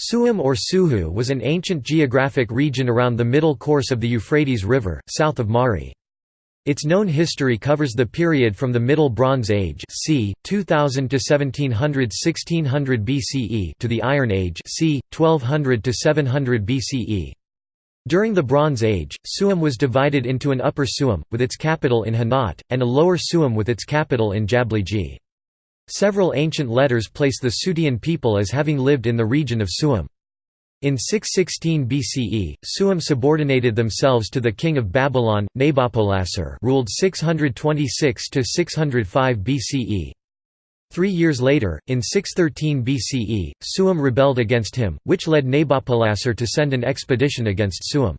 Suhum or Suhu was an ancient geographic region around the middle course of the Euphrates River, south of Mari. Its known history covers the period from the Middle Bronze Age c. 2000 to 1700–1600 BCE to the Iron Age c. 1200 to 700 BCE. During the Bronze Age, Suhum was divided into an Upper Suhum, with its capital in Hanat, and a Lower Suhum with its capital in Jabligi. Several ancient letters place the Sutian people as having lived in the region of Suhum. In 616 BCE, Suhum subordinated themselves to the king of Babylon, Nabopolassar ruled 626–605 BCE. Three years later, in 613 BCE, Suhum rebelled against him, which led Nabopolassar to send an expedition against Suhum.